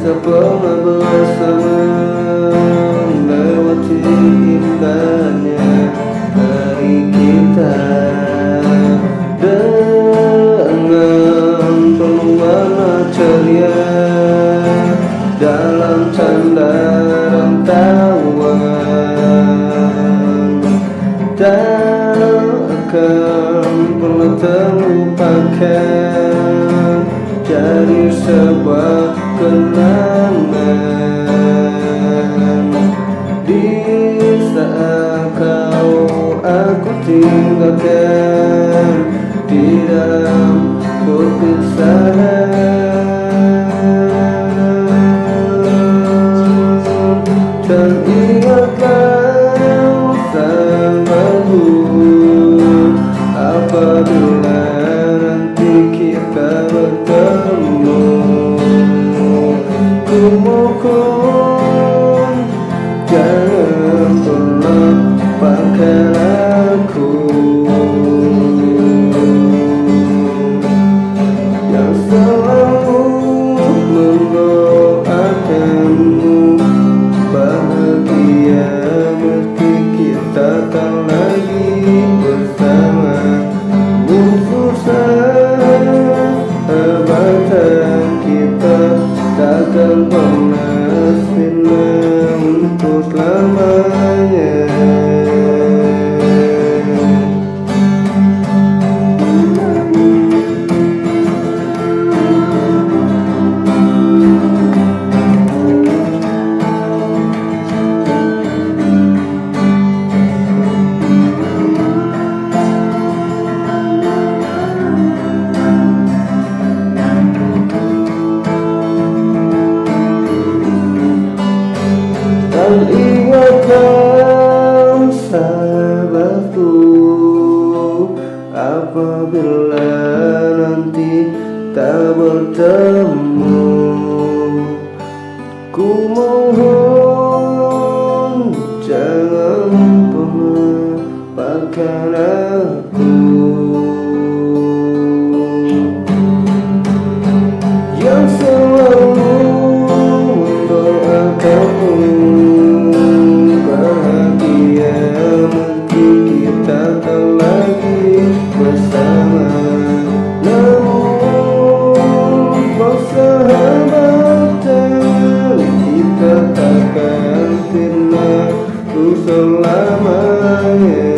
tak pernah bersama Lewati indahnya hari kita Dengan penuh ceria Dalam canda dan tawa Tak akan pernah terlupakan Jadi sebuah kenangan. Di saat kau aku tinggalkan Di dalam perpisahan mohon jangan pernah lupakan aku. Yang selalu mendoakanmu Bahagia meski kita tak lagi bersama. Namun susah Abatan kita takkan pernah sahabatku Apabila nanti tak bertemu Ku mohon kita tak lagi bersama. Namun kau Kita takkan pernah Ku selamanya.